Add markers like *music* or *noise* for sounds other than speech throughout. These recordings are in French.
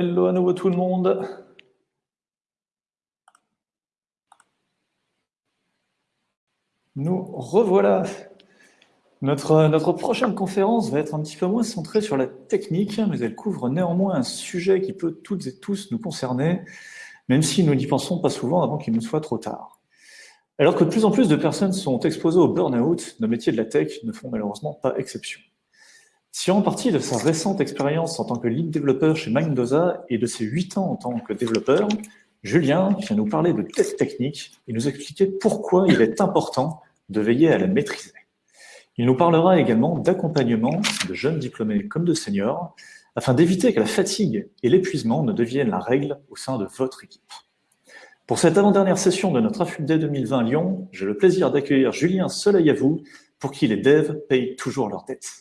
Hello à nouveau tout le monde. Nous revoilà. Notre, notre prochaine conférence va être un petit peu moins centrée sur la technique, mais elle couvre néanmoins un sujet qui peut toutes et tous nous concerner, même si nous n'y pensons pas souvent avant qu'il ne soit trop tard. Alors que de plus en plus de personnes sont exposées au burn-out, nos métiers de la tech ne font malheureusement pas exception. Tirant parti de sa récente expérience en tant que lead développeur chez Mendoza et de ses 8 ans en tant que développeur, Julien vient nous parler de tests techniques et nous expliquer pourquoi il est important de veiller à la maîtriser. Il nous parlera également d'accompagnement de jeunes diplômés comme de seniors afin d'éviter que la fatigue et l'épuisement ne deviennent la règle au sein de votre équipe. Pour cette avant-dernière session de notre AFUB 2020 Lyon, j'ai le plaisir d'accueillir Julien Soleil à vous pour qui les devs payent toujours leurs dettes.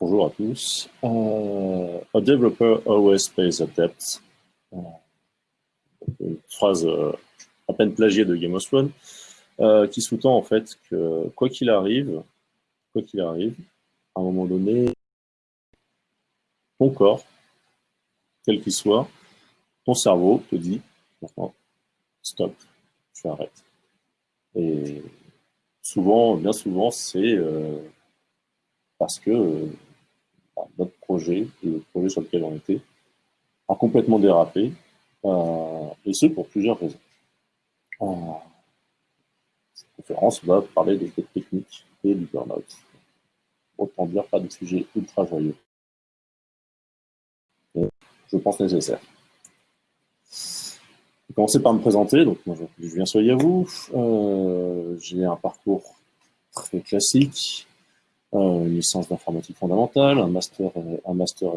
Bonjour à tous. A developer always pays a debt. Uh, une phrase uh, à peine plagiée de Game of Thrones, qui sous-tend en fait que quoi qu'il arrive, quoi qu'il arrive, à un moment donné, ton corps, quel qu'il soit, ton cerveau te dit stop, tu arrêtes. Et souvent, bien souvent, c'est euh, parce que notre projet, le projet sur lequel on était, a complètement dérapé, euh, et ce pour plusieurs raisons. Euh, cette conférence va parler des techniques et du burn-out. Autant dire pas de sujet ultra joyeux. je pense nécessaire. Je vais commencer par me présenter. Donc, moi, je viens soyez à vous. Euh, J'ai un parcours très classique une licence d'informatique fondamentale, un master, un master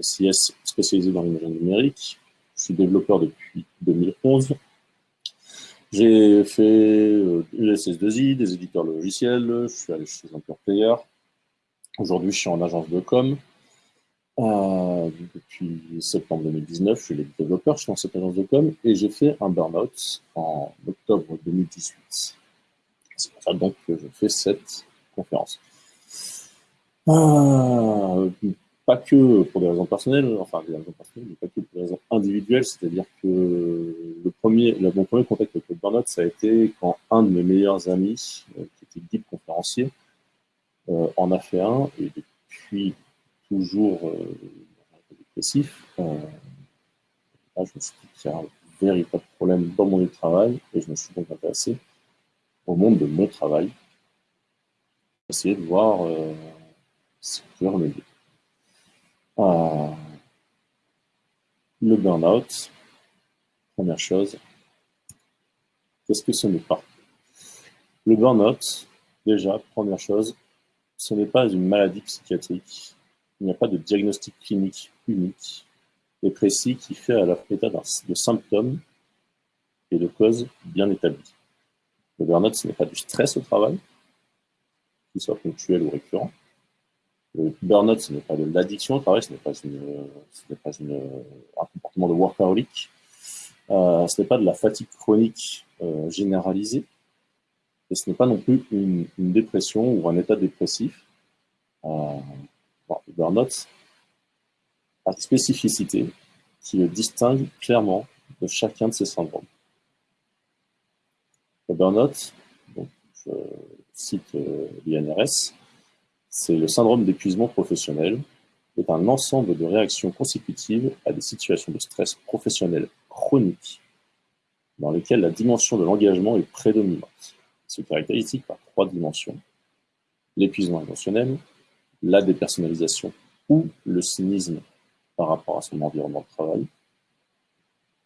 SIS spécialisé dans l'image numérique. Je suis développeur depuis 2011. J'ai fait euh, USS2I, des éditeurs logiciels, je suis allé chez un pure player. Aujourd'hui, je suis en agence de com. Euh, depuis septembre 2019, je suis le développeur, je suis dans cette agence de com et j'ai fait un burn-out en octobre 2018. C'est pour ça donc que je fais cette conférence. Pas que pour des raisons personnelles, enfin des raisons personnelles, mais pas que pour des raisons individuelles, c'est-à-dire que le premier, mon premier contact avec le burnout, ça a été quand un de mes meilleurs amis, euh, qui était guide conférencier, euh, en a fait un, et depuis toujours euh, dépressif, euh, je me suis dit qu'il y a un véritable problème dans mon lieu de travail, et je me suis donc intéressé au monde de mon travail, essayer de voir euh, le burn-out, première chose, qu'est-ce que ce n'est pas? Le burn-out, déjà, première chose, ce n'est pas une maladie psychiatrique. Il n'y a pas de diagnostic clinique unique et précis qui fait à la état de symptômes et de causes bien établies. Le burn-out, ce n'est pas du stress au travail, qu'il soit ponctuel ou récurrent. Le burn-out, ce n'est pas de l'addiction travail, ce n'est pas, un comportement de workaholic, euh, ce n'est pas de la fatigue chronique euh, généralisée, et ce n'est pas non plus une, dépression ou un état dépressif. Euh, le burn-out a une spécificité qui le distingue clairement de chacun de ces syndromes. Le burn-out, je cite l'INRS, le syndrome d'épuisement professionnel, est un ensemble de réactions consécutives à des situations de stress professionnel chronique dans lesquelles la dimension de l'engagement est prédominante. Il se par trois dimensions. L'épuisement émotionnel, la dépersonnalisation ou le cynisme par rapport à son environnement de travail,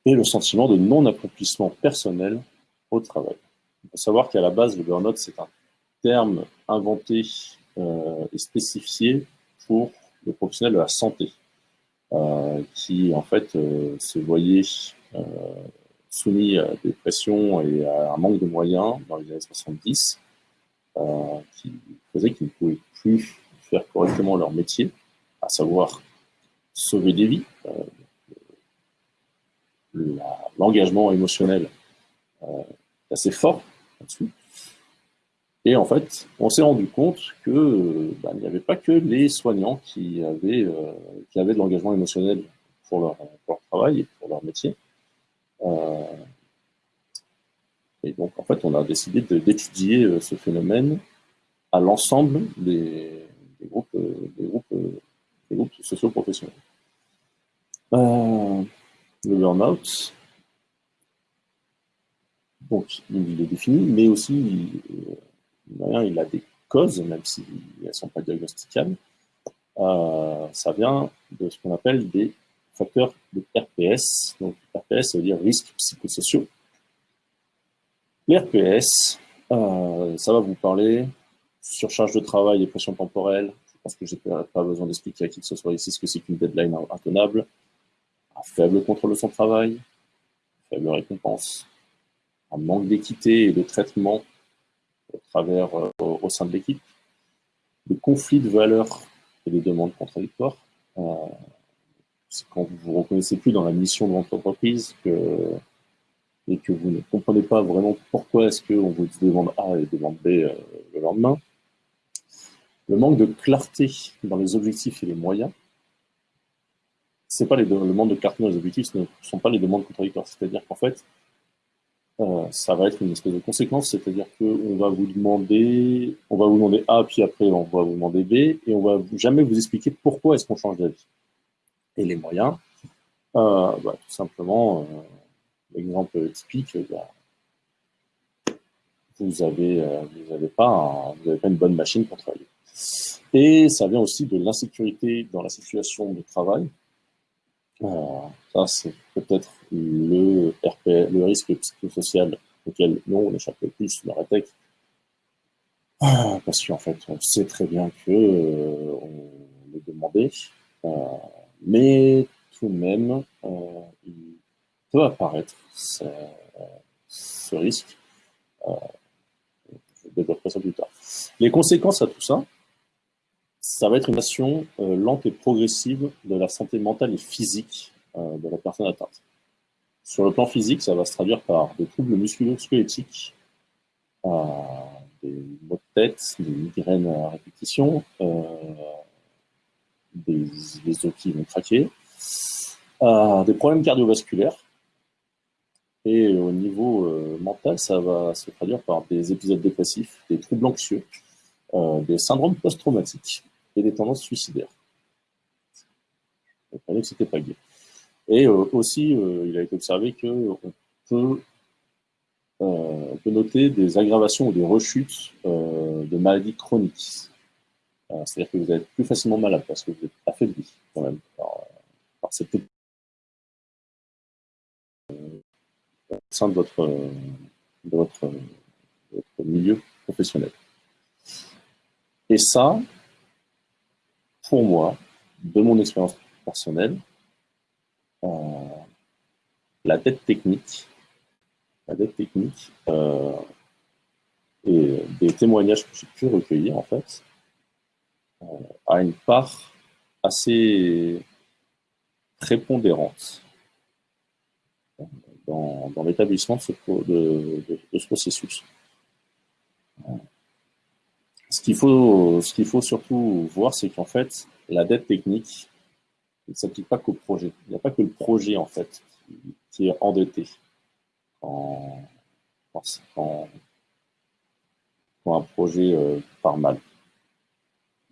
et le sentiment de non-accomplissement personnel au travail. Il faut savoir qu'à la base, le burn-out, c'est un terme inventé est spécifié pour le professionnel de la santé, euh, qui en fait euh, se voyait soumis à des pressions et à un manque de moyens dans les années 70, qui faisait qu'ils ne pouvaient plus faire correctement leur métier, à savoir sauver des vies. L'engagement émotionnel est assez fort là-dessus. Et en fait, on s'est rendu compte que bah, il n'y avait pas que les soignants qui avaient, qui avaient de l'engagement émotionnel pour leur, travail et pour leur métier. et donc, en fait, on a décidé d'étudier ce phénomène à l'ensemble des, groupes, des groupes, des groupes socio-professionnels. Euh, le burn-out, donc il est défini, mais aussi il, a des causes, même si elles ne sont pas diagnosticables. Euh, ça vient de ce qu'on appelle des facteurs de RPS. Donc RPS, ça veut dire risques psychosociaux. Les RPS, euh, ça va vous parler surcharge de travail et pression temporelle. Je pense que je n'ai pas besoin d'expliquer à qui que ce soit ici ce que c'est qu'une deadline intenable un faible contrôle de son travail, faible récompense, un manque d'équité et de traitement au, travers, euh, au, sein de l'équipe, des conflits de valeurs et des demandes contradictoires. Euh, c'est quand vous vous reconnaissez plus dans la mission de votre entreprise que, et que vous ne comprenez pas vraiment pourquoi est-ce qu'on vous demande A et demande B euh, le lendemain. Le manque de clarté dans les objectifs et les moyens c'est pas les le demande de carte les objectifs ce ne sont pas les demandes contradictoires. C'est-à-dire qu'en fait, euh, ça va être une espèce de conséquence, c'est-à-dire qu'on va vous demander, on va vous demander A, puis après on va vous demander B, et on va jamais vous expliquer pourquoi est-ce qu'on change d'avis. Et les moyens, euh, bah, tout simplement, euh, l'exemple typique, bah, vous n'avez vous avez pas, vous pas une bonne machine pour travailler. Et ça vient aussi de l'insécurité dans la situation de travail, ça, c'est peut-être le, risque psychosocial auquel nous, on échappe le plus dans la tech. Parce qu'en fait, on sait très bien que euh, on demandé, euh, mais tout de même, euh, il peut apparaître ce, risque. je développerai ça plus tard. Les conséquences à tout ça, ça va être une action euh, lente et progressive de la santé mentale et physique euh, de la personne atteinte. Sur le plan physique, ça va se traduire par des troubles musculo-squelettiques, euh, des maux de tête, des migraines à répétition, des, des os qui vont craquer, des problèmes cardiovasculaires, et au niveau mental, ça va se traduire par des épisodes dépressifs, des troubles anxieux, des syndromes post-traumatiques et des tendances suicidaires. On que c'était pas gay. Et euh, aussi, euh, il a été observé qu'on peut, euh, peut noter des aggravations ou des rechutes de maladies chroniques. C'est-à-dire que vous êtes plus facilement malade parce que vous êtes affaibli quand même par, cette au sein de votre milieu professionnel. Et ça, pour moi, de mon expérience personnelle, euh, la dette technique, la dette technique euh, et des témoignages que j'ai pu recueillir en fait, euh, a une part assez prépondérante dans, l'établissement de, ce processus. Ce qu'il faut, faut surtout voir, c'est qu'en fait, la dette technique ne s'applique pas qu'au projet. Il n'y a pas que le projet, en fait, qui, est endetté quand, un projet euh, part mal.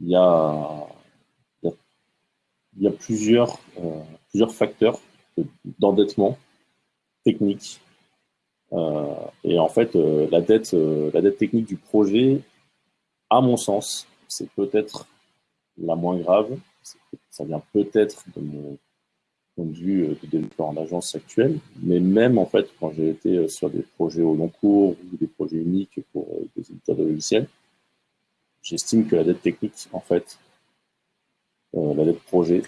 Il y a, euh, plusieurs facteurs d'endettement technique. Euh, et en fait, la dette technique du projet à mon sens, c'est peut-être la moins grave. Ça vient peut-être de mon point de vue euh, de développeur en agence actuelle, mais même en fait, quand j'ai été euh, sur des projets au long cours ou des projets uniques pour euh, des éditeurs de logiciels, j'estime que la dette technique, en fait, la dette projet,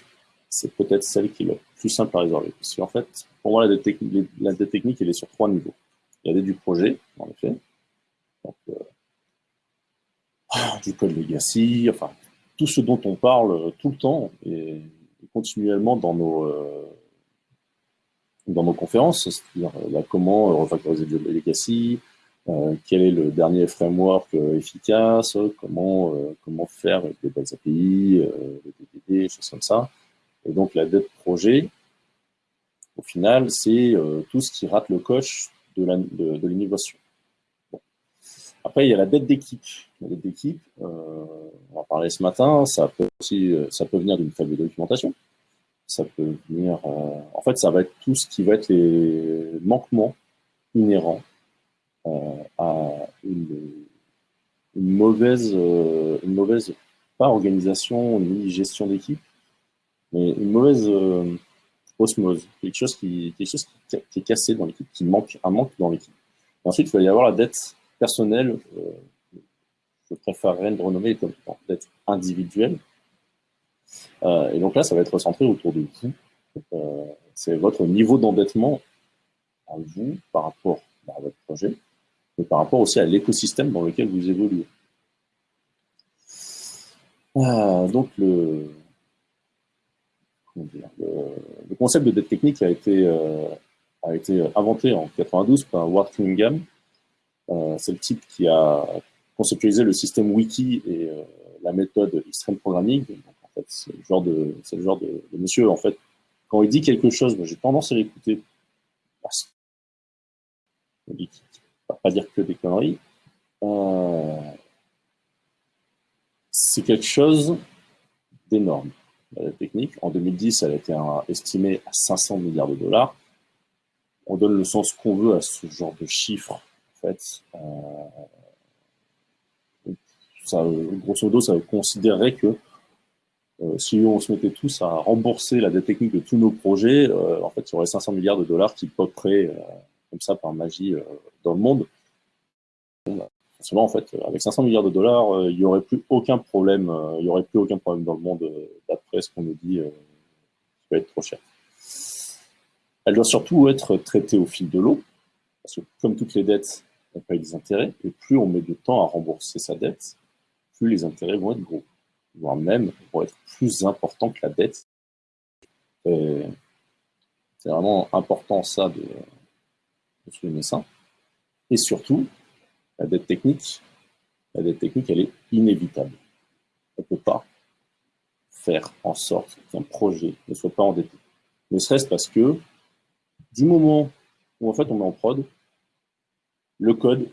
c'est peut-être celle qui est la plus simple à résorber. Parce qu'en fait, pour moi, la dette, technique, la elle est sur trois niveaux. Il y a la dette du projet, en effet. Du code legacy, enfin, tout ce dont on parle tout le temps et, continuellement dans nos, euh, dans nos conférences, c'est-à-dire comment refactoriser le legacy, quel est le dernier framework efficace, comment, comment faire avec des belles API, des DDD, choses comme ça. Et donc la dette projet, au final, c'est tout ce qui rate le coche de l'innovation. Après, il y a la dette d'équipe. La dette d'équipe, euh, on en parlait ce matin, ça peut aussi, euh, ça peut venir d'une faible documentation. Ça peut venir, euh, en fait, ça va être tout ce qui va être les manquements inhérents à une, mauvaise, une mauvaise, pas organisation ni gestion d'équipe, mais une mauvaise osmose, quelque chose qui, quelque chose qui, qui est cassé dans l'équipe, qui manque, un manque dans l'équipe. Ensuite, il va y avoir la dette personnelle, euh, je préférerais le renommer comme d'être individuel. Euh, et donc là, ça va être centré autour de vous. Euh, c'est votre niveau d'endettement à vous par rapport à votre projet, mais par rapport aussi à l'écosystème dans lequel vous évoluez. donc le, concept de dette technique a été, inventé en 92 par Ward Cunningham, c'est le type qui a conceptualisé le système wiki et euh, la méthode extreme programming. en fait, c'est le genre de, c'est le genre de, monsieur, en fait, quand il dit quelque chose, j'ai tendance à l'écouter parce qu'il ne va pas dire que des conneries. Euh, c'est quelque chose d'énorme. La technique, en 2010, elle a été estimée à 500 milliards de dollars. On donne le sens qu'on veut à ce genre de chiffres fait, euh, grosso modo, ça considérerait que euh, si on se mettait tous à rembourser la dette technique de tous nos projets, euh, en fait, il y aurait 500 milliards de dollars qui poperaient comme ça par magie dans le monde. en fait, avec 500 milliards de dollars, il n'y aurait plus aucun problème. il aurait plus aucun problème dans le monde d'après ce qu'on nous dit qui va être trop cher. Elle doit surtout être traitée au fil de l'eau, parce que comme toutes les dettes, on paye des intérêts, et plus on met de temps à rembourser sa dette, plus les intérêts vont être gros, voire même vont être plus importants que la dette. C'est vraiment important ça de, souligner ça. Et surtout, la dette technique, la dette technique, elle est inévitable. On ne peut pas faire en sorte qu'un projet ne soit pas endetté. Ne serait-ce parce que du moment où en fait on met en prod, le code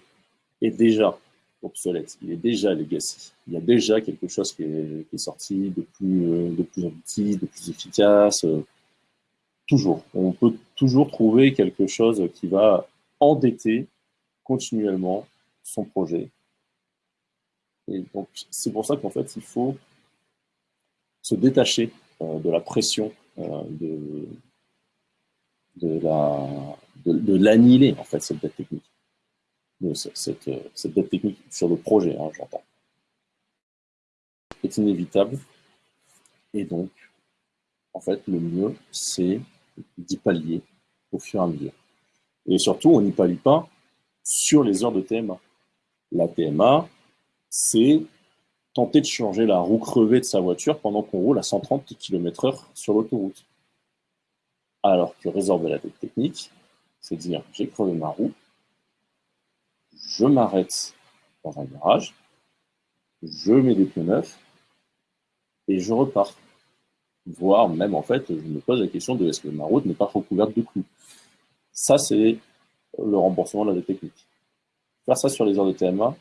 est déjà obsolète, il est déjà legacy. Il y a déjà quelque chose qui est, sorti de plus, euh, de plus de plus efficace. Euh, toujours. On peut toujours trouver quelque chose qui va endetter continuellement son projet. Et donc, c'est pour ça qu'en fait, il faut se détacher euh, de la pression de, de l'annihiler, en fait, cette dette technique cette, euh, cette, dette technique sur le projet, hein, j'entends, est inévitable. Et donc, en fait, le mieux, c'est d'y pallier au fur et à mesure. Et surtout, on n'y pallie pas sur les heures de TMA. La TMA, c'est tenter de changer la roue crevée de sa voiture pendant qu'on roule à 130 km/h sur l'autoroute. Alors que résorber la dette technique, c'est dire j'ai crevé ma roue, je m'arrête dans un garage, je mets des pneus neufs et je repars. Voire même, en fait, je me pose la question de est-ce que ma route n'est pas recouverte de clous? Ça, c'est le remboursement de la technique. Faire ça sur les heures de TMA,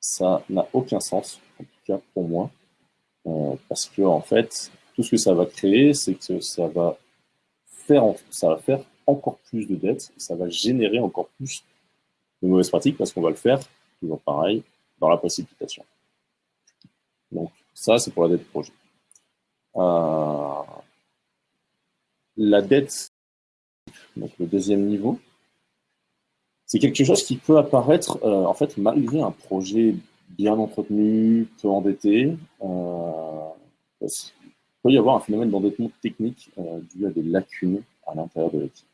ça n'a aucun sens, en tout cas pour moi, euh, parce que en fait, tout ce que ça va créer, c'est que ça va faire, ça va faire encore plus de dettes, ça va générer encore plus de mauvaises pratiques parce qu'on va le faire, toujours pareil, dans la précipitation. Donc ça, c'est pour la dette projet. Euh, la dette, donc le deuxième niveau, c'est quelque chose qui peut apparaître, euh, en fait, malgré un projet bien entretenu, peu endetté. Euh, il peut y avoir un phénomène d'endettement technique dû à des lacunes à l'intérieur de l'équipe.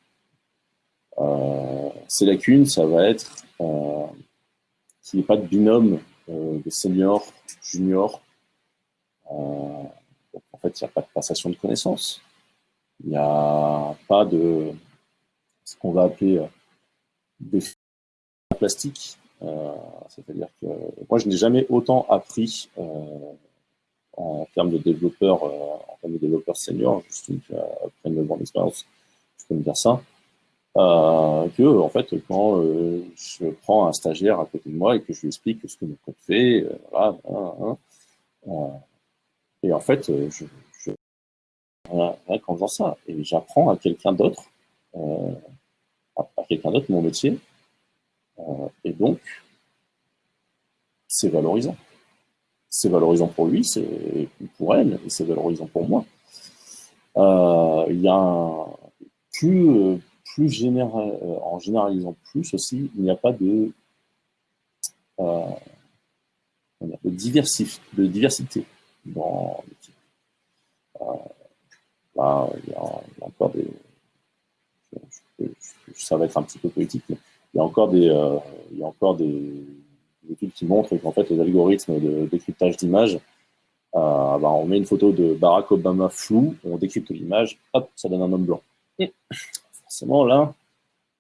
Euh, ces lacunes, ça va être euh, qu'il n'y ait pas de binôme euh, de senior, junior. en fait, il n'y a pas de passation de connaissances. Il n'y a pas de ce qu'on va appeler des plastique. C'est-à-dire que moi, je n'ai jamais autant appris en termes de développeurs, en termes de développeurs seniors, juste après 9 ans d'expérience, je peux me dire ça, euh, que en fait quand euh, je prends un stagiaire à côté de moi et que je lui explique ce que mon code fait, euh, hein, et en fait je, je rien qu'en faisant ça, et j'apprends à quelqu'un d'autre, à, quelqu'un d'autre mon métier, et donc c'est valorisant. C'est valorisant pour lui, c'est pour elle, et c'est valorisant pour moi. Il y a un, plus général, euh, en généralisant plus aussi, il n'y a pas de, euh, de, de diversité dans l'équipe. Euh, il y, a, encore des... ça va être un petit peu politique, mais il y a encore des, il y a encore des, études qui montrent qu'en fait, les algorithmes de décryptage d'images, euh, bah, on met une photo de Barack Obama flou, on décrypte l'image, hop, ça donne un homme blanc forcément, là,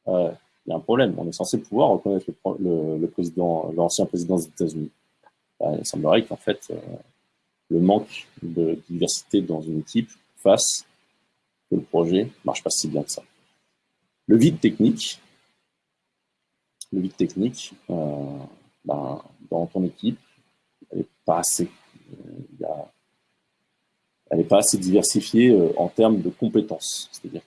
euh, il y a un problème. On est censé pouvoir reconnaître président, l'ancien président des États-Unis. Euh, il semblerait qu'en fait, euh, le manque de diversité dans une équipe fasse que le projet ne marche pas si bien que ça. Le vide technique, le vide technique, ben, dans ton équipe, il n'est pas assez. Elle n'est pas assez diversifiée euh, en termes de compétences. C'est-à-dire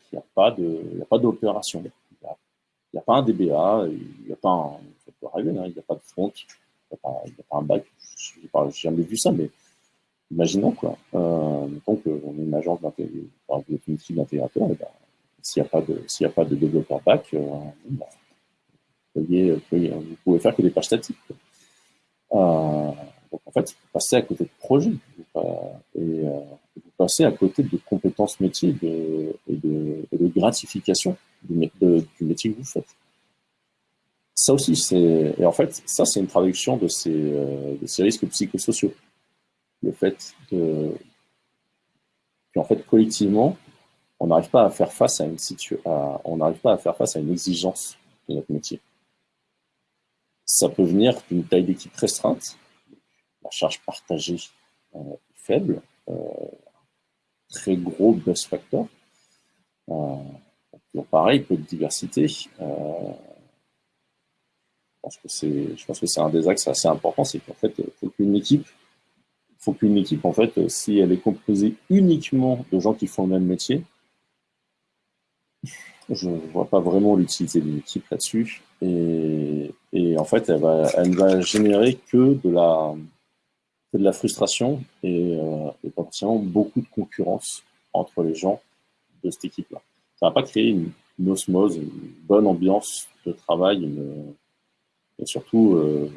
pas d'opération. Il n'y a, pas un DBA, il n'y a pas un, ça peut arriver, hein, il n'y a pas de front, il n'y a, pas un bac. Je n'ai jamais vu ça, mais imaginons quoi. Euh, donc on est une agence d'intégration, une équipe d'intégrateurs, ben, s'il n'y a pas de, s'il a pas de développeur bac, euh, ben, vous, pouvez faire que des pages statiques. Euh, donc en fait, vous passez à côté de projets et, euh, vous passez à côté de compétences métiers de, gratification du, métier que vous faites. Ça aussi, c'est et en fait, ça c'est une traduction de ces, euh, risques psychosociaux. Le fait de qu'en fait collectivement, on n'arrive pas à faire face à une on n'arrive pas à faire face à une exigence de notre métier. Ça peut venir d'une taille d'équipe restreinte, la charge partagée euh, faible, euh, très gros buzz factor. Euh, peu de diversité. je pense que c'est, je pense que c'est un des axes assez importants, c'est qu'en fait, il faut qu'une équipe, faut qu'une équipe, en fait, si elle est composée uniquement de gens qui font le même métier, je ne vois pas vraiment l'utilité d'une équipe là-dessus. Et, et, en fait, elle va, elle va générer que de la, frustration euh, et, potentiellement beaucoup de concurrence entre les gens de cette équipe-là. Ça va pas créer une, osmose, une bonne ambiance de travail, une, et surtout euh,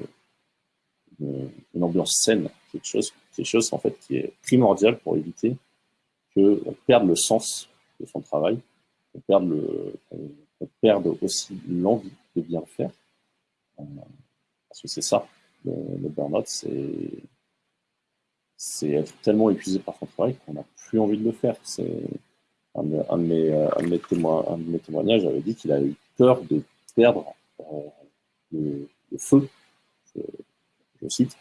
une, ambiance saine, quelque chose, quelque chose en fait qui est primordial pour éviter que on perde le sens de son travail, qu'on perde perde aussi l'envie de bien faire, euh, parce que c'est ça le, le burn-out, c'est c'est être tellement épuisé par son travail qu'on n'a plus envie de le faire. Un, de mes, euh, témoignages avait dit qu'il a eu peur de perdre euh, le, feu, je, cite,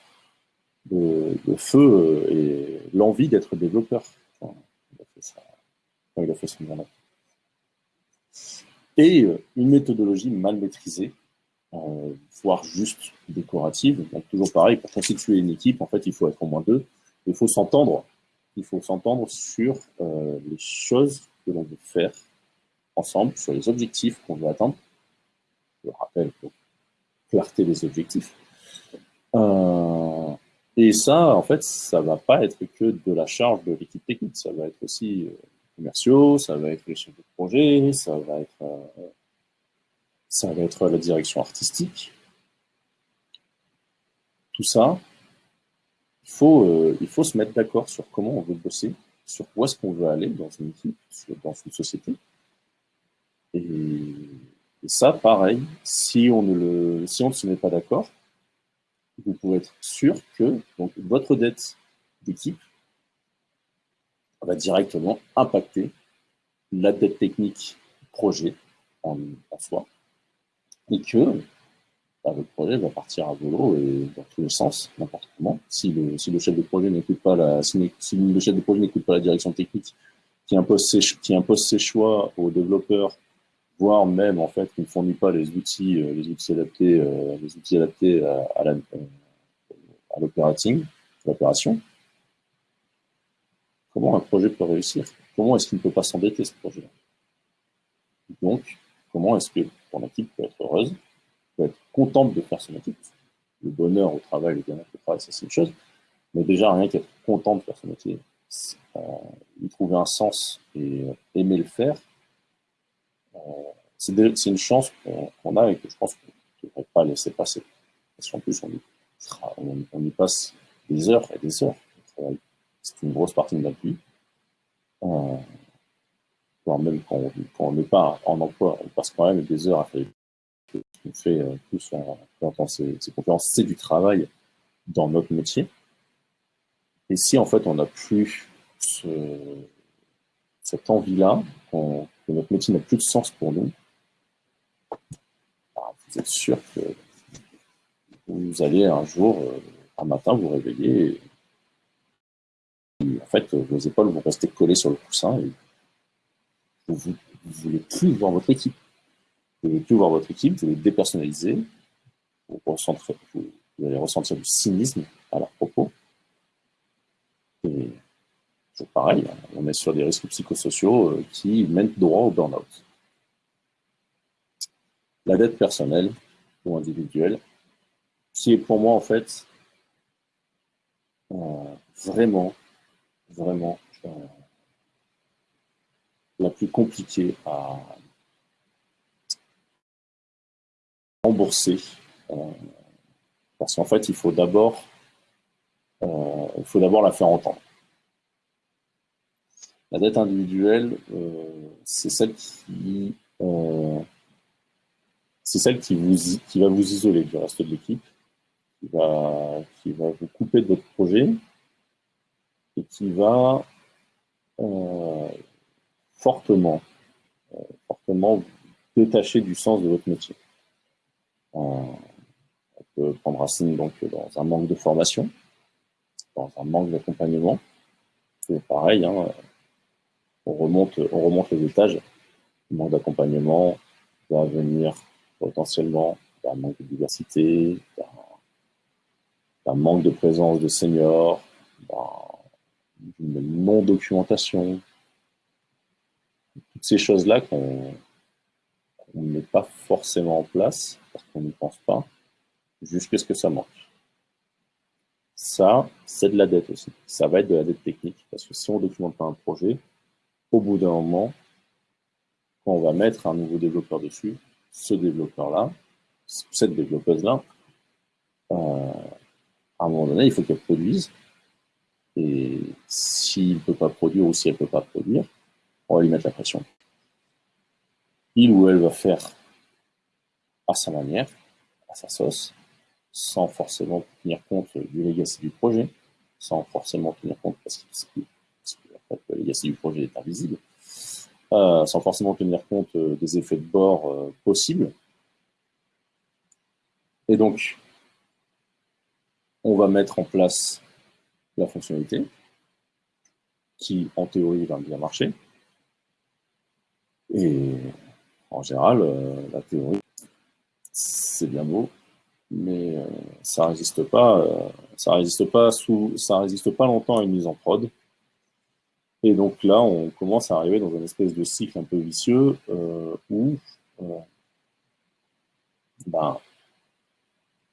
le, feu euh, et l'envie d'être développeur il a fait, son mandat. Et une méthodologie mal maîtrisée, voire juste décorative. Donc toujours pareil, pour constituer une équipe, en fait, il faut être au moins deux. Il faut s'entendre. Il faut s'entendre sur euh, les choses que l'on veut faire ensemble, sur les objectifs qu'on veut atteindre. Je rappelle, pour clarté des objectifs. Euh, et ça, en fait, ça va pas être que de la charge de l'équipe technique. Ça va être aussi euh, commerciaux, ça va être les chefs de projet, ça va être, euh, la direction artistique. Tout ça, faut, euh, il faut se mettre d'accord sur comment on veut bosser, sur où est-ce qu'on veut aller dans une équipe, dans une société. Et, ça, pareil, si on ne, le, si on ne se met pas d'accord, vous pouvez être sûr que donc, votre dette d'équipe va directement impacter la dette technique projet en, en soi. Et que bah, votre projet va partir à volo et dans tous les sens, n'importe comment. Si le, chef de projet n'écoute pas la, direction technique, qui impose ses, choix aux développeurs, voire même en fait qui ne fournit pas les outils, euh, euh, adaptés à, à l'opérating, l'opération. Comment un projet peut réussir? Comment est-ce qu'il ne peut pas s'endetter ce projet-là? Donc, comment est-ce que ton équipe peut être heureuse être contente de faire son équipe. Le bonheur au travail, le bien-être au travail, ça c'est une chose. Mais déjà, rien qu'être content de faire son métier, euh, y trouver un sens et euh, aimer le faire, euh, c'est une chance qu'on a et que je pense qu'on ne devrait pas laisser passer. Parce qu'en plus, on y, passe des heures et des heures C'est une grosse partie de notre vie. Euh, même quand on n'est pas en emploi, on passe quand même des heures à faire qu'on fait tous en, ces, conférences, c'est du travail dans notre métier. Et si en fait on n'a plus cette envie-là, que notre métier n'a plus de sens pour nous, bah, vous êtes sûr que vous allez un jour, euh, un matin, vous réveiller et, en fait vos épaules vont rester collées sur le coussin et vous ne voulez plus voir votre équipe. Vous allez plus voir votre équipe, vous allez dépersonnaliser, vous, allez ressentir du cynisme à leur propos. Et toujours pareil, on est sur des risques psychosociaux euh, qui mènent droit au burn-out. La dette personnelle ou individuelle, qui est pour moi en fait euh, vraiment, vraiment euh, la plus compliquée à, rembourser. Euh, parce qu'en fait, il faut d'abord euh, il faut d'abord la faire entendre. La dette individuelle, euh, c'est celle qui c'est celle qui, vous, qui va vous isoler du reste de l'équipe, qui va, qui va vous couper de votre projet et qui va fortement, fortement détacher du sens de votre métier. On, peut prendre racine donc dans un manque de formation, dans un manque d'accompagnement. C'est pareil, hein, on, remonte, on remonte les étages. Le manque d'accompagnement va venir potentiellement d'un manque de diversité, d'un manque de présence de seniors, d'une non-documentation. Toutes ces choses-là qu'on on ne met pas forcément en place, parce qu'on n'y pense pas, jusqu'à ce que ça manque. Ça, c'est de la dette aussi. Ça va être de la dette technique, parce que si on ne documente pas un projet, au bout d'un moment, quand on va mettre un nouveau développeur dessus, ce développeur-là, cette développeuse-là, euh, à un moment donné, il faut qu'elle produise. Et s'il ne peut pas produire ou si elle ne peut pas produire, on va lui mettre la pression il ou elle va faire à sa manière, à sa sauce, sans forcément tenir compte du legacy du projet, sans forcément tenir compte, parce que, le legacy du projet est invisible, euh, sans forcément tenir compte euh, des effets de bord euh, possibles. Et donc, on va mettre en place la fonctionnalité qui, en théorie, va bien marcher. Et en général, la théorie, c'est bien beau, mais euh, ça résiste pas, euh, ça résiste pas sous, ça résiste pas longtemps à une mise en prod. Et donc là, on commence à arriver dans une espèce de cycle un peu vicieux où ben,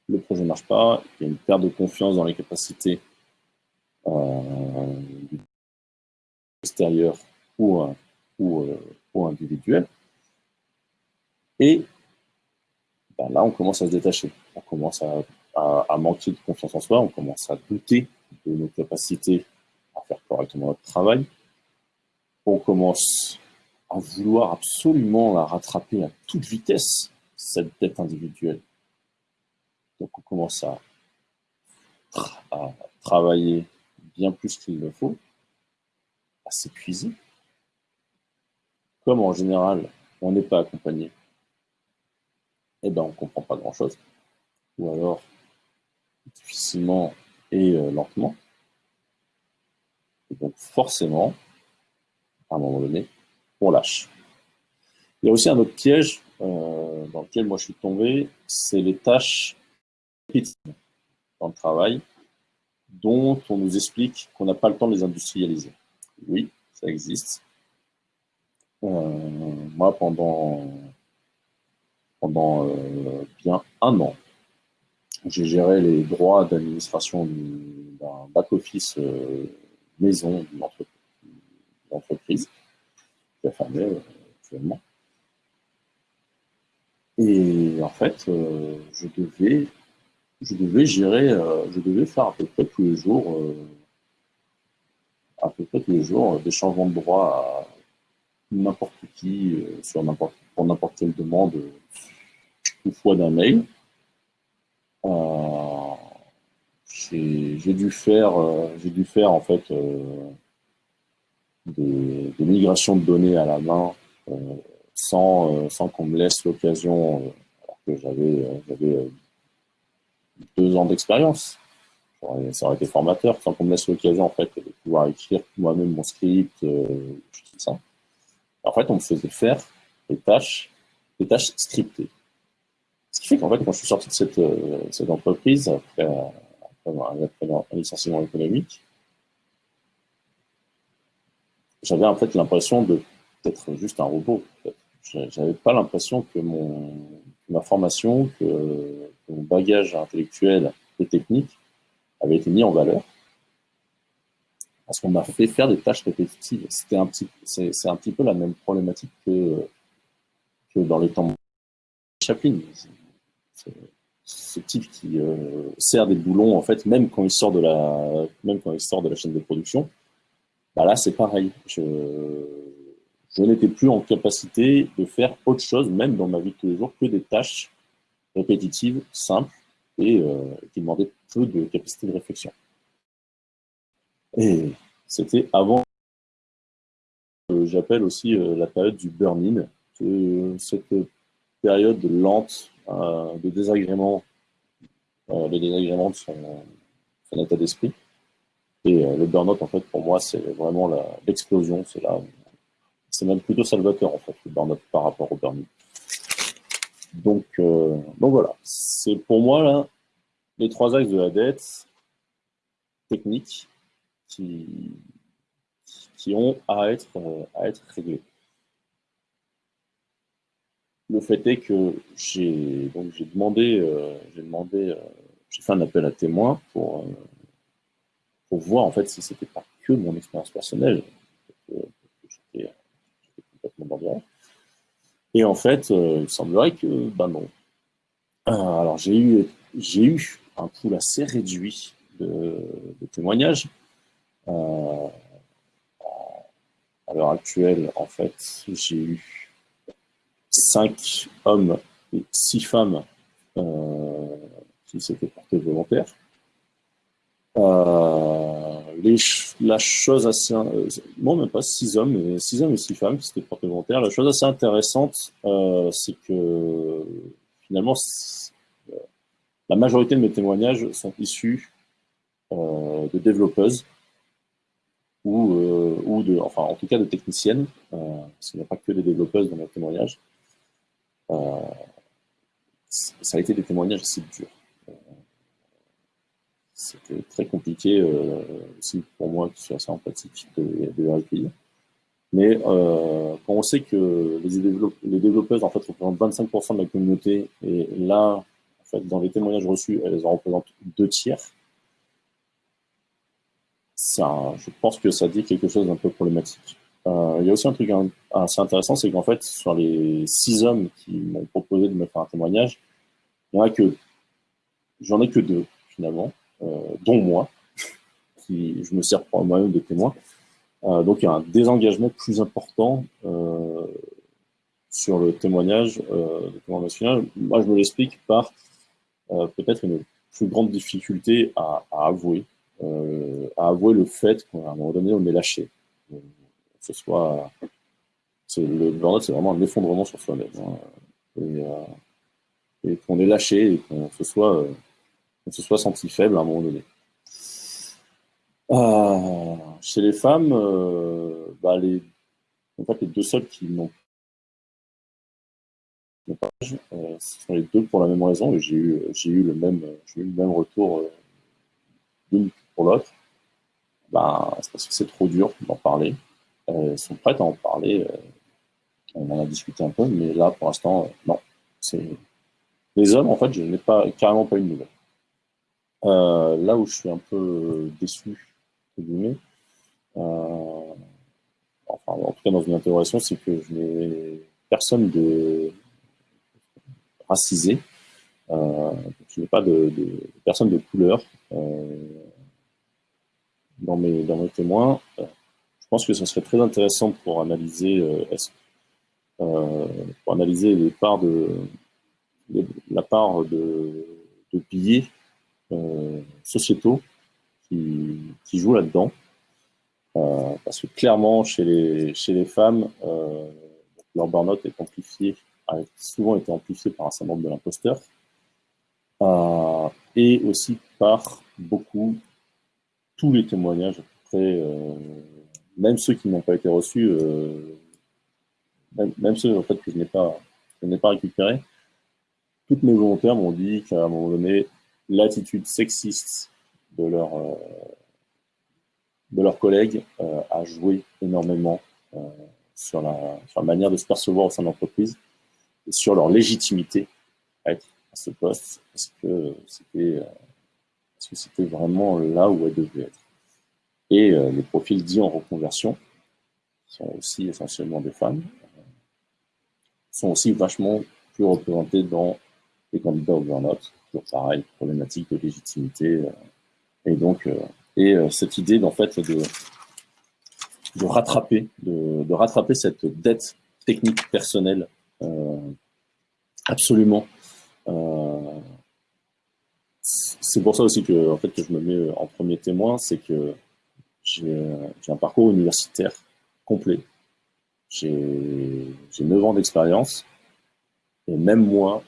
le projet ne marche pas, il y a une perte de confiance dans les capacités extérieures ou, ou, ou individuelles. Et ben là, on commence à se détacher. On commence à, manquer de confiance en soi, on commence à douter de nos capacités à faire correctement notre travail. On commence à vouloir absolument la rattraper à toute vitesse, cette dette individuelle. Donc on commence à, travailler bien plus qu'il le faut, à s'épuiser. Comme en général, on n'est pas accompagné eh ben, on ne comprend pas grand-chose. ou alors difficilement et lentement. Et donc forcément, à un moment donné, on lâche. Il y a aussi un autre piège dans lequel moi je suis tombé, c'est les tâches dans le travail dont on nous explique qu'on n'a pas le temps de les industrialiser. Oui, ça existe. Euh, moi, pendant, pendant euh, bien un an, j'ai géré les droits d'administration d'un back-office euh, maison d'une entreprise qui a fermé actuellement. Et en fait, je devais je devais gérer, euh, je devais faire à peu près tous les jours, euh, à peu près tous les jours, euh, des changements de droit à n'importe qui, n'importe, pour n'importe quelle demande, une fois d'un mail. j'ai dû faire, j'ai dû faire en fait des, migrations de données à la main sans, sans qu'on me laisse l'occasion, alors que j'avais, j'avais deux ans d'expérience. Ça aurait été formateur sans qu'on me laisse l'occasion en fait, de pouvoir écrire moi-même mon script, euh, tout ça. En fait, on me faisait faire des tâches, des tâches scriptées. Ce qui fait qu'en fait, quand je suis sorti de cette, euh, entreprise, après, après, un licenciement économique, j'avais en fait l'impression d'être juste un robot. En fait. J'avais pas l'impression que mon, ma formation, que mon bagage intellectuel et technique avait été mis en valeur parce qu'on m'a fait faire des tâches répétitives. C'était un petit, c'est un petit peu la même problématique que, dans les temps de Chaplin. Ce type qui euh, sert des boulons, en fait, même quand il sort de la, même quand il sort de la chaîne de production, bah là c'est pareil. Je, n'étais plus en capacité de faire autre chose, même dans ma vie de tous les jours, que des tâches répétitive, simple et euh, qui demandait peu de capacité de réflexion. Et c'était avant, euh, j'appelle aussi euh, la période du burn-in, cette période lente de désagrément, de désagrément de son, état d'esprit. Et le burn-out, en fait, pour moi, c'est vraiment l'explosion. C'est même plutôt salvateur, en fait, le burn-out par rapport au burn-in. Donc, euh, donc voilà, c'est pour moi là, les trois axes de la dette technique qui, ont à être, à être réglés. Le fait est que j'ai donc j'ai demandé, euh, j'ai demandé, euh, j'ai fait un appel à témoins pour, pour voir en fait si c'était pas que mon expérience personnelle, j'étais complètement dans et en fait, euh, il semblerait que, ben non. Euh, alors, j'ai eu, j'ai eu un pool assez réduit de, témoignages. Euh, à l'heure actuelle, en fait, j'ai eu cinq hommes et six femmes qui s'étaient portés volontaires. Euh, la chose assez, euh, bon même pas six hommes, mais six hommes et six femmes qui s'étaient portés volontaires. La chose assez intéressante, euh, c'est que finalement, la majorité de mes témoignages sont issus de développeuses ou, ou de, enfin en tout cas de techniciennes, parce qu'il n'y a pas que des développeuses dans mes témoignages. ça a été des témoignages assez durs c'était très compliqué euh, aussi pour moi, qui suis assez empathique, de, de les recueillir. Mais euh, quand on sait que les, les développeuses en fait, représentent 25% de la communauté, et là, dans les témoignages reçus, elles en représentent deux tiers, je pense que ça dit quelque chose d'un peu problématique. Euh, il y a aussi un truc assez intéressant, c'est qu'en fait, sur les six hommes qui m'ont proposé de me faire un témoignage, il n'y en a que, j'en ai que deux, finalement. Euh, dont moi, *laughs* qui je me sers pour moi-même de témoin. Euh, donc il y a un désengagement plus important euh, sur le témoignage de témoin national. Moi, je me l'explique par peut-être une plus grande difficulté à, avouer, à avouer le fait qu'à un moment donné, on est lâché. que ce soit, le burn c'est vraiment un effondrement sur soi-même. Hein. Et, et qu'on est lâché et qu'on se soit, se soit senti faible à un moment donné. chez les femmes, bah, les, en fait, les deux seuls qui n'ont pas, euh, ce sont les deux pour la même raison j'ai eu, j'ai eu, le même, retour euh, pour l'autre. Ben, c'est parce que c'est trop dur d'en parler. Euh, elles sont prêtes à en parler. on en a discuté un peu, mais là, pour l'instant, non. C'est... Les hommes, en fait, je n'ai pas, carrément pas eu de nouvelles. là où je suis un peu déçu, enfin, en tout cas dans une interrogation, c'est que je n'ai personne de racisé. Euh, je n'ai pas de, de, personne de couleur euh, dans, mes, témoins. Euh, je pense que ce serait très intéressant pour analyser, pour analyser les parts de, la part de, de sociétaux qui, jouent là-dedans. Euh, parce que clairement, chez les, femmes, euh, leur burn-out est amplifié, a souvent été amplifié par un syndrome de l'imposteur, euh, et aussi par beaucoup, tous les témoignages, à peu près, même ceux qui n'ont pas été reçus, même, ceux en fait, que je n'ai pas, récupérés, toutes mes volontaires m'ont dit qu'à un moment donné, l'attitude sexiste de de leurs collègues euh, a joué énormément euh, sur la, sur, la, manière de se percevoir au sein de l'entreprise et sur leur légitimité à être à ce poste, parce que c'était parce que c'était vraiment là où elles devaient être. Et euh, les profils dits en reconversion, sont aussi essentiellement des femmes, sont aussi vachement plus représentés dans les candidats au burn-out. Toujours pareil, problématique de légitimité. et donc, et euh, cette idée d'en fait de, de rattraper, de, rattraper cette dette technique personnelle euh, absolument. Euh, c'est pour ça aussi que, en fait, je me mets en premier témoin, c'est que j'ai un parcours universitaire complet. J'ai 9 ans d'expérience. Et même moi,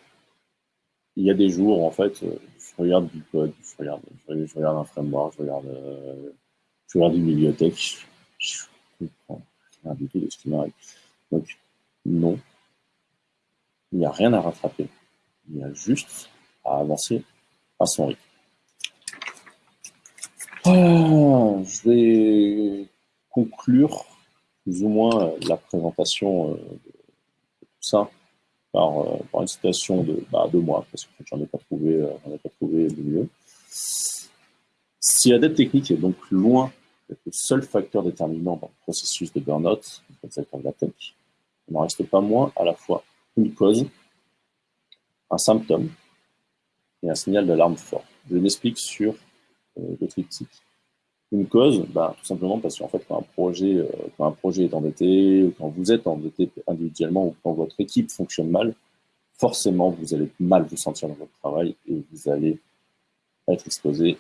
il y a des jours, en fait, je regarde du code, je regarde, je regarde un framework, je regarde, euh, je regarde une bibliothèque, je, comprends rien du tout de ce qui m'arrive. Donc, non, il n'y a rien à rattraper. Il y a juste à avancer à son rythme. Ah, je vais conclure plus ou moins la présentation euh, de tout ça par, euh, une citation de, bah, de moi, parce que j'en ai pas trouvé, euh, ai pas trouvé de mieux. Si la dette technique est donc loin d'être le seul facteur déterminant dans le processus de burn-out de la tech, il n'en reste pas moins à la fois une cause, un symptôme et un signal d'alarme fort. Je m'explique sur euh, le triptyque. Une cause, bah, tout simplement parce qu'en fait, quand un, projet, euh, quand un projet est endetté, quand vous êtes endetté individuellement ou quand votre équipe fonctionne mal, forcément, vous allez mal vous sentir dans votre travail et vous allez être exposé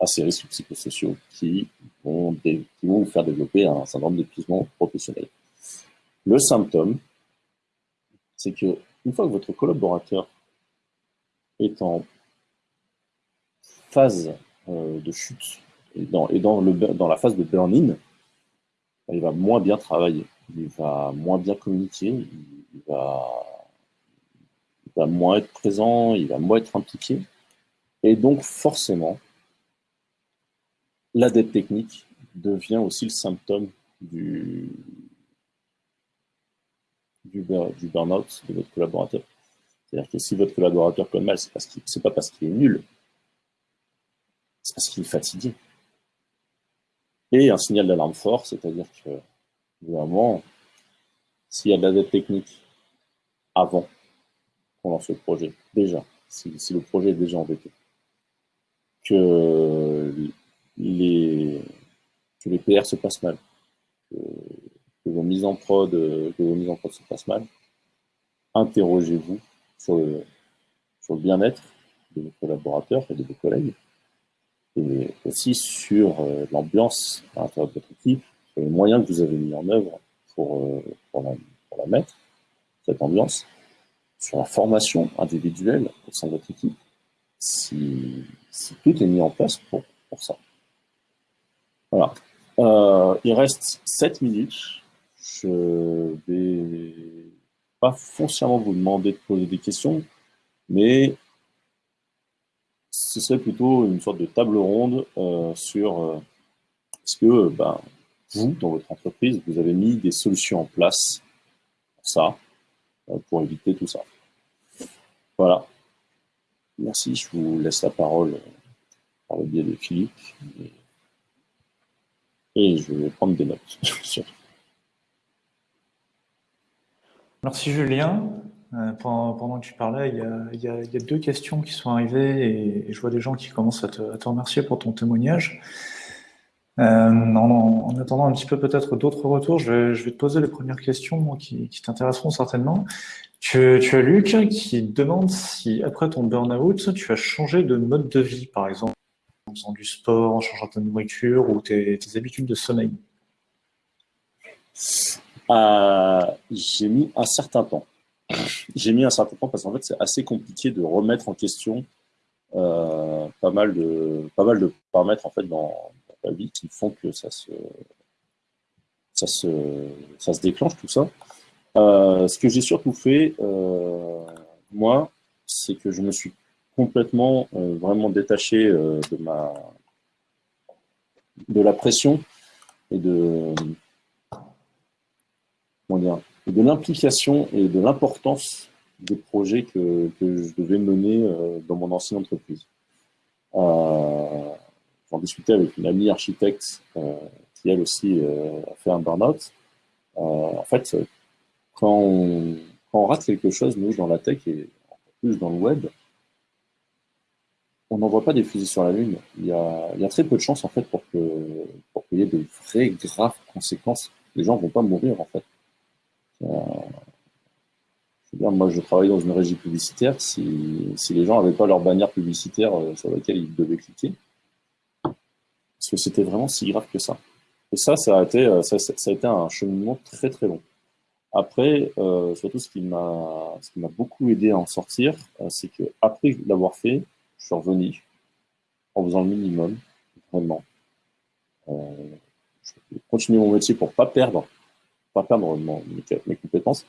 à ces risques psychosociaux qui vont, qui vont vous faire développer un syndrome d'épuisement professionnel. Le symptôme, c'est que une fois que votre collaborateur est en phase euh, de chute et dans, le, dans la phase de burn-in, il va moins bien travailler, il va moins bien communiquer, il va, moins être présent, il va moins être impliqué. Et donc, forcément, la dette technique devient aussi le symptôme du, burn-out de votre collaborateur. C'est-à-dire que si votre collaborateur comme mal, parce c'est pas parce qu'il est nul, parce qu'il est fatigué. Et un signal d'alarme fort, c'est-à-dire que, vraiment, s'il y a de la dette technique avant qu'on lance le projet, déjà, si, le projet est déjà endetté, que les, que les PR se passent mal, que, vos mises en prod, se passent mal, interrogez-vous sur le bien-être de vos collaborateurs et de vos collègues, et aussi sur euh, l'ambiance à l'intérieur de votre équipe, sur les moyens que vous avez mis en œuvre pour, euh, pour, la, mettre, cette ambiance. sur la formation individuelle au sein de votre équipe, si, tout est mis en place pour, pour ça. Voilà. Euh, il reste 7 minutes. Je vais pas foncièrement vous demander de poser des questions, mais ce serait plutôt une sorte de table ronde euh, sur euh, est-ce que ben, vous, dans votre entreprise, vous avez mis des solutions en place pour ça, euh, pour éviter tout ça? Voilà. Merci, je vous laisse la parole par le biais de Philippe. Et, je vais prendre des notes. *laughs* Merci Julien. Euh, pendant, que tu parlais, il y, a, deux questions qui sont arrivées et, je vois des gens qui commencent à te, remercier pour ton témoignage. Euh, en, attendant un petit peu peut-être d'autres retours, je vais, te poser les premières questions qui, t'intéresseront certainement. Tu, as Luc qui demande si après ton burn-out, tu as changé de mode de vie, par exemple, en faisant du sport, en changeant ta nourriture ou tes habitudes de sommeil? Euh, j'ai mis un certain temps. J'ai mis un certain temps parce qu'en fait, c'est assez compliqué de remettre en question euh, pas, mal de, paramètres en fait, dans, la vie qui font que ça se, ça se, ça se déclenche, tout ça. Euh, ce que j'ai surtout fait, moi, c'est que je me suis complètement, vraiment détaché de, ma, de la pression et de, de l'implication et de l'importance des projets que, je devais mener euh, dans mon ancienne entreprise. Euh, J'en discutais avec une amie architecte euh, qui, elle aussi, a fait un burn-out. en fait, quand on, rate quelque chose, nous, dans la tech et encore plus dans le web, on n'envoie pas des fusées sur la Lune. Il y, a, très peu de chances, en fait, pour qu'il y ait de vraies, graves conséquences. Les gens ne vont pas mourir, en fait. Euh, moi, je travaille dans une régie publicitaire. Si, si les gens n'avaient pas leur bannière publicitaire euh, sur laquelle ils devaient cliquer, parce que c'était vraiment si grave que ça. Et ça, ça a été, euh, ça, a été un cheminement très très long. Après, surtout ce qui m'a beaucoup aidé à en sortir, c'est que après l'avoir fait, je suis revenu en faisant le minimum, vraiment. Je continuer mon métier pour pas perdre pas perdre mes, compétences.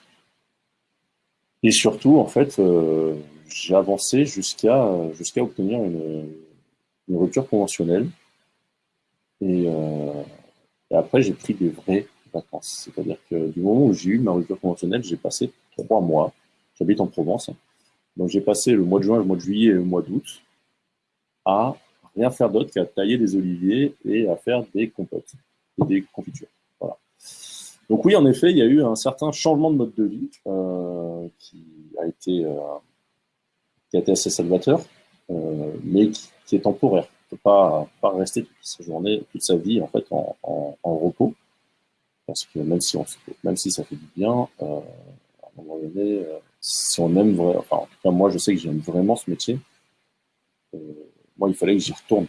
Et surtout, en fait, euh, j'ai avancé jusqu'à jusqu'à obtenir une, rupture conventionnelle. Euh, et, après, j'ai pris des vraies vacances. C'est-à-dire que du moment où j'ai eu ma rupture conventionnelle, j'ai passé trois mois. J'habite en Provence. Donc j'ai passé le mois de juin, le mois de juillet et le mois d'août à rien faire d'autre qu'à tailler des oliviers et à faire des compotes et des confitures. Donc oui, en effet, il y a eu un certain changement de mode de vie euh, qui, a été, euh, qui a été assez salvateur, euh, mais qui, est temporaire. On ne peut pas, rester toute sa journée, toute sa vie en fait en, repos, parce que même si, on, même si ça fait du bien, à un moment donné, si on aime vraiment, enfin en tout cas moi je sais que j'aime vraiment ce métier, moi il fallait que j'y retourne.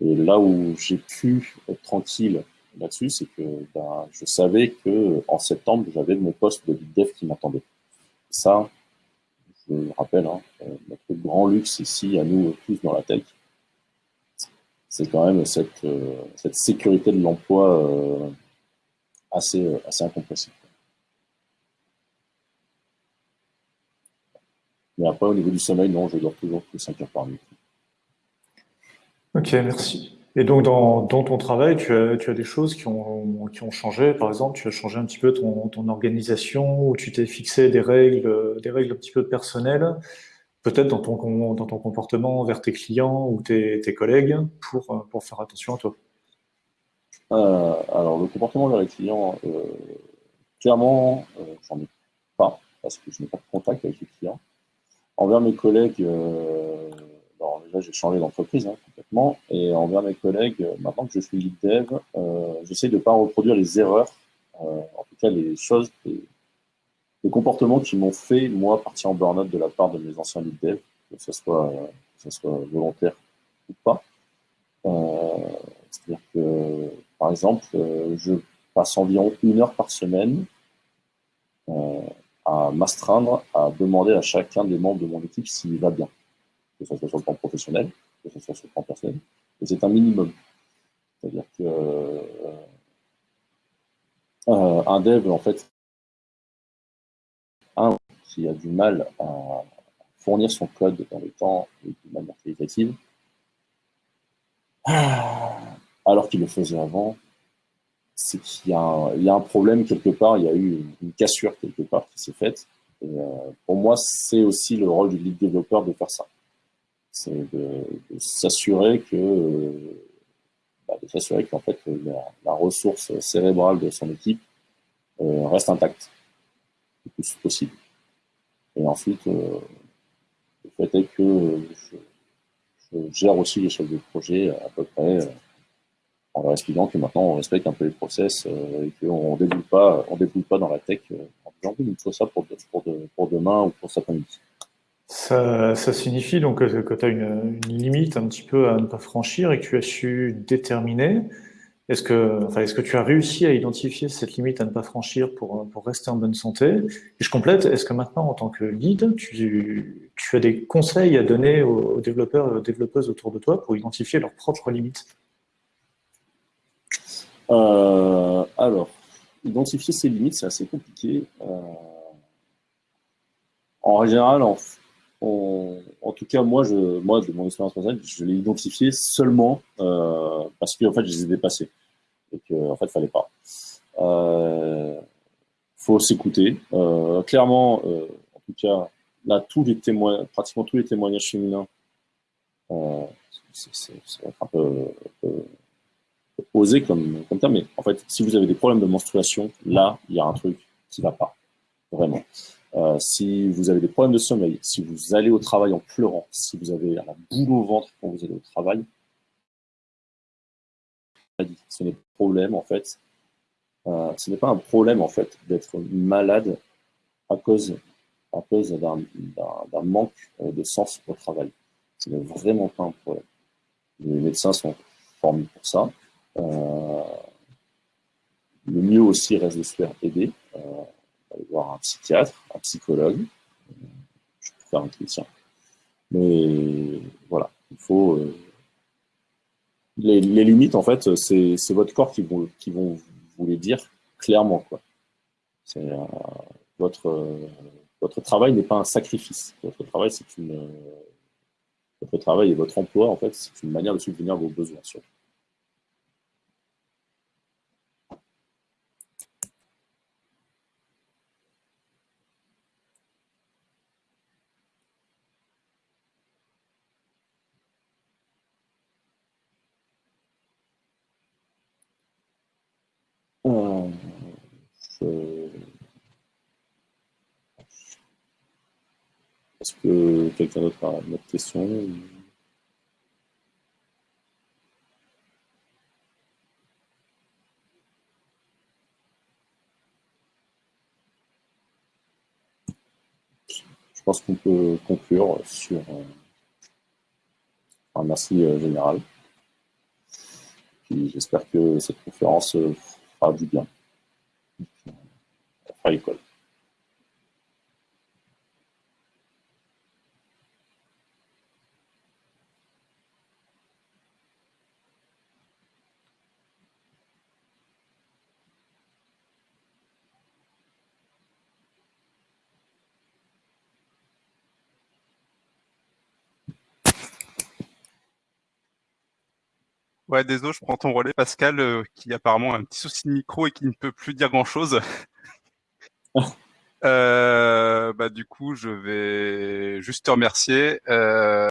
Et là où j'ai pu être tranquille là-dessus, c'est que ben, je savais que en septembre, j'avais mon poste de lead dev qui m'attendait. Ça, je me rappelle, hein, euh, notre grand luxe ici, à nous tous dans la tech, c'est quand même cette, euh, sécurité de l'emploi euh, assez, assez incompressible. Mais après, au niveau du sommeil, non, je dors toujours que 5 heures par nuit. Ok, merci. Et donc, dans, ton travail, tu as, des choses qui ont, changé. Par exemple, tu as changé un petit peu ton, organisation, ou tu t'es fixé des règles, des règles un petit peu personnelles, peut-être dans ton, dans ton comportement envers tes clients ou tes, collègues, pour, pour faire attention à toi. Euh, alors, le comportement envers les clients, euh, clairement, euh, j'en ai pas, parce que je n'ai pas de contact avec les clients. Envers mes collègues, déjà, j'ai changé d'entreprise hein, complètement. Et envers mes collègues, euh, maintenant que je suis lead dev, euh, j'essaie de ne pas reproduire les erreurs, euh, en tout cas les choses, les, comportements qui m'ont fait, moi, partir en burn-out de la part de mes anciens lead dev, que soit, que ce soit volontaire ou pas. C'est-à-dire que, par exemple, je passe environ une heure par semaine à m'astreindre à demander à chacun des membres de mon équipe s'il va bien, que ce soit sur le plan professionnel, que ce soit sur le plan personnel. Et c'est un minimum. C'est-à-dire que euh, un dev, en fait, un qui a du mal à fournir son code dans le temps et de manière qualitative, alors qu'il le faisait avant, c'est qu'il y, a un problème quelque part, il y a eu une, cassure quelque part qui s'est faite. Euh, pour moi, c'est aussi le rôle du lead développeur de faire ça. C'est de, s'assurer que, euh, bah, de s'assurer fait la, ressource cérébrale de son équipe euh, reste intacte le plus possible. Et ensuite, le fait est que je, gère aussi les chefs de projet à peu près en leur expliquant que maintenant on respecte un peu les process euh, et qu'on ne pas, on pas dans la tech euh, en disant il faut ça pour, pour, demain ou pour cet après-midi. Ça, signifie donc que, tu as une, limite un petit peu à ne pas franchir et que tu as su déterminer. Est-ce que, enfin, est-ce que tu as réussi à identifier cette limite à ne pas franchir pour, pour rester en bonne santé? Et je complète, est-ce que maintenant, en tant que lead, tu, as des conseils à donner aux, développeurs et aux développeuses autour de toi pour identifier leurs propres limites? Euh, alors, identifier ses limites, c'est assez compliqué. Euh, en général, en, en, tout cas, moi, de mon expérience personnelle, je l'ai identifié seulement euh, parce que en fait, je les ai dépassés et qu'en en fait, fallait pas. Euh, faut s'écouter. clairement, en tout cas, là, tous les témoins, pratiquement tous les témoignages féminins, c'est un peu, un peu osé comme, comme terme, mais en fait, si vous avez des problèmes de menstruation, là, il y a un truc qui ne va pas, vraiment. Euh, si vous avez des problèmes de sommeil, si vous allez au travail en pleurant, si vous avez la boule au ventre quand vous allez au travail, ce n'est pas un problème en fait. Euh, ce n'est pas un problème en fait d'être malade à cause, à cause d'un manque euh, de sens au travail. Ce n'est vraiment pas un problème. Les médecins sont formés pour ça. Le mieux aussi reste de se faire aider, voir un psychiatre, un psychologue, je peux faire un chrétien. Mais voilà, il faut. Euh, les, limites, en fait, c'est votre corps qui vont, qui vont vous les dire clairement. Quoi. votre, votre travail n'est pas un sacrifice. Votre travail, c'est une. votre travail et votre emploi, en fait, c'est une manière de subvenir vos besoins. Surtout. Est-ce que quelqu'un d'autre a une autre question Je pense qu'on peut conclure sur un merci euh, général. j'espère que cette conférence euh, fera du bien. À l'école. Ouais, désolé, je prends ton relais, Pascal, euh, qui a apparemment un petit souci de micro et qui ne peut plus dire grand-chose. Euh, bah, du coup, je vais juste te remercier. Euh,